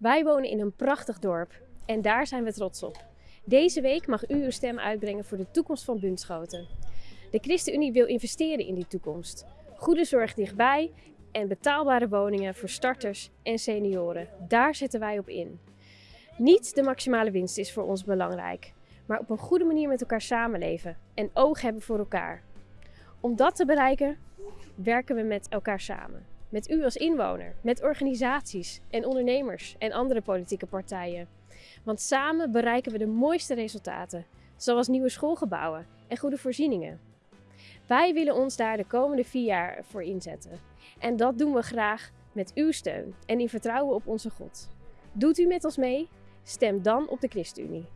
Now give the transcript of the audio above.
Wij wonen in een prachtig dorp en daar zijn we trots op. Deze week mag u uw stem uitbrengen voor de toekomst van Bunschoten. De ChristenUnie wil investeren in die toekomst. Goede zorg dichtbij en betaalbare woningen voor starters en senioren. Daar zetten wij op in. Niet de maximale winst is voor ons belangrijk, maar op een goede manier met elkaar samenleven en oog hebben voor elkaar. Om dat te bereiken werken we met elkaar samen. Met u als inwoner, met organisaties en ondernemers en andere politieke partijen. Want samen bereiken we de mooiste resultaten, zoals nieuwe schoolgebouwen en goede voorzieningen. Wij willen ons daar de komende vier jaar voor inzetten. En dat doen we graag met uw steun en in vertrouwen op onze God. Doet u met ons mee? Stem dan op de ChristenUnie.